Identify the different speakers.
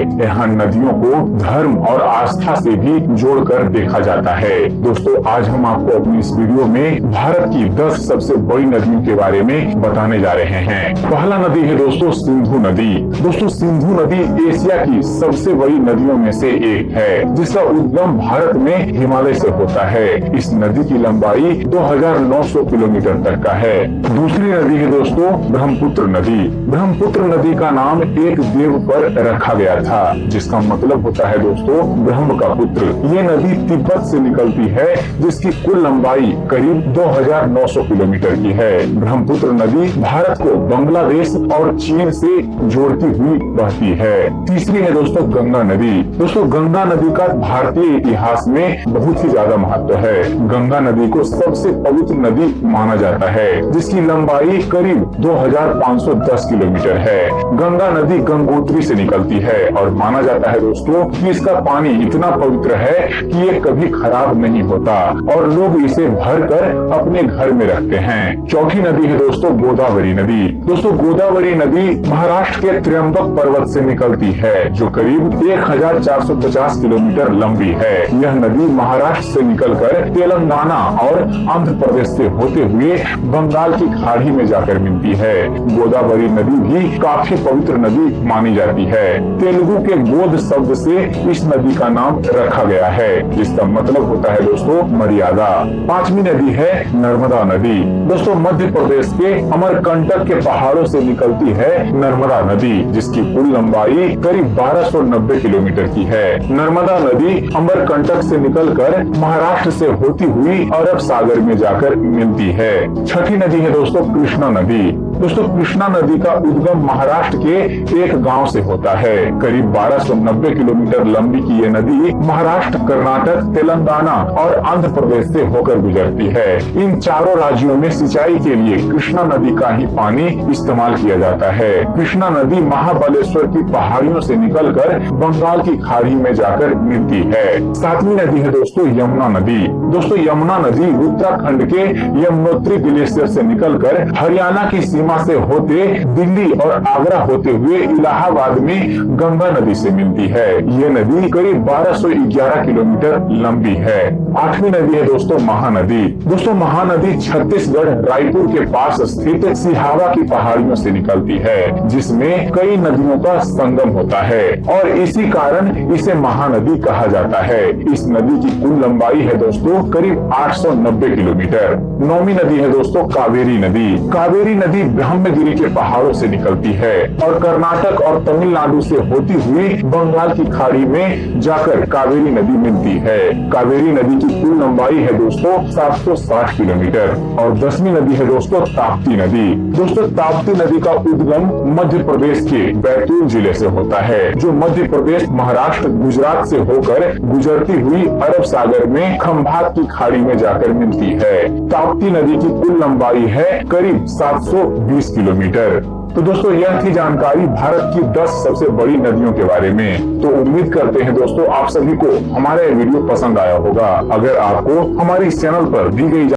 Speaker 1: यहाँ नदियों को धर्म और आस्था से भी जोड़कर देखा जाता है। दोस्तों, आज हम आपको अपनी इस वीडियो में भारत की 10 सबसे बड़ी नदियों के बारे में बताने जा रहे हैं। पहला नदी है दोस्तों सिंधु नदी। दोस्तों, सिंधु नदी एशिया की सबसे बड़ी नदियों में से एक है, जिसका उद्गम भारत में हिमालय से होता है। इस नदी की लंबाई 2900 किलोमीटर तक का है। दूसरी नदी है दोस्तों, ब्रह्मपुत्र नदी। ब्रह्मपुत्र नदी का नाम एक देव पर रखा गया था। जिसका मतलब होता है दोस्तों, ब्रह्म का पुत्र। ये नदी तिब्बत से निकलती है, जिसकी कुल लंबाई करीब 2900 किलोमीटर की है। ब्रह्मपुत्र नदी भारत को बांग्लादेश और चीन से जोड़ती हुई बहती है। तीसरी है दोस्तों, गंगा नदी। दोस्तों, गंगा नदी का भारतीय इतिहास में बहुत ही ज़्यादा महत्व है। गंगा नदी को सबसे पवित्र नदी माना जाता है, जिसकी लंबाई करीब 2510 किलोमीटर है। गंगा नदी गंगोत्री से निकलती है और माना जाता है दोस्तों कि इसका पानी इतना पवित्र है कि ये कभी खराब नहीं होता और लोग इसे भर कर अपने घर में रखते हैं। चौथी नदी है दोस्तों गोदावरी नदी। दोस्तों गोदावरी नदी महाराष्ट्र के त्र्यंबक पर्वत से निकलती है, जो करीब 1450 किलोमीटर लंबी है। यह नदी महाराष्ट्र से निकलकर तेलंगाना और आंध्र प्रदेश से होते हुए बंगाल की खाड़ी में जाकर मिलती है। गोदावरी नदी भी काफ़ी पवित्र नदी मानी जाती है। तेलुगु के गोद शब्द से इस नदी का नाम रखा गया है, जिसका मतलब होता है दोस्तों मर्यादा। पांचवी नदी है नर्मदा नदी। दोस्तों, मध्य प्रदेश के अमरकंटक के पहाड़ों से निकलती है नर्मदा नदी, जिसकी कुल लंबाई करीब 1290 किलोमीटर की है। नर्मदा नदी अमरकंटक से निकलकर महाराष्ट्र से होती हुई अरब सागर में जाकर मिलती है। छठी नदी है दोस्तों, कृष्णा नदी। दोस्तों, कृष्णा नदी का उद्गम महाराष्ट्र के एक गाँव से होता है। करीब 1290 किलोमीटर लंबी की ये नदी महाराष्ट्र, कर्नाटक, तेलंगाना और आंध्र प्रदेश से होकर गुजरती है। इन चारों राज्यों में सिंचाई के लिए कृष्णा नदी का ही पानी इस्तेमाल किया जाता है। कृष्णा नदी महाबलेश्वर की पहाड़ियों से निकलकर बंगाल की खाड़ी में जाकर मिलती है। सातवीं नदी है दोस्तों यमुना नदी। दोस्तों यमुना नदी उत्तराखंड के यमुनोत्री ग्लेशियर से निकलकर हरियाणा की सीमा से होते दिल्ली और आगरा होते हुए इलाहाबाद में गंगा नदी से मिलती है। ये नदी करीब 1211 किलोमीटर लंबी है। आठवीं नदी है दोस्तों महानदी। दोस्तों महानदी छत्तीसगढ़ रायपुर के पास स्थित सिहावा की पहाड़ियों से निकलती है, जिसमें कई नदियों का संगम होता है और इसी कारण इसे महानदी कहा जाता है। इस नदी की कुल लंबाई है दोस्तों करीब 890 किलोमीटर। नौवीं नदी है दोस्तों कावेरी नदी। कावेरी नदी ब्रह्मगिरी के पहाड़ों से निकलती है और कर्नाटक और तमिलनाडु से होती हुई बंगाल की खाड़ी में जाकर कावेरी नदी मिलती है। कावेरी नदी की कुल लंबाई है दोस्तों 760 किलोमीटर और दसवीं नदी है दोस्तों ताप्ती नदी। दोस्तों ताप्ती नदी का उद्गम मध्य प्रदेश के बैतूल ज़िले से होता है, जो मध्य प्रदेश, महाराष्ट्र, गुजरात से होकर गुजरती हुई अरब सागर में खम्भात की खाड़ी में जाकर मिलती है। ताप्ती नदी की कुल लंबाई है करीब 720 किलोमीटर। तो दोस्तों, यह थी जानकारी भारत की 10 सबसे बड़ी नदियों के बारे में। तो उम्मीद करते हैं दोस्तों, आप सभी को हमारा ये वीडियो पसंद आया होगा। अगर आपको हमारे इस चैनल पर दी गई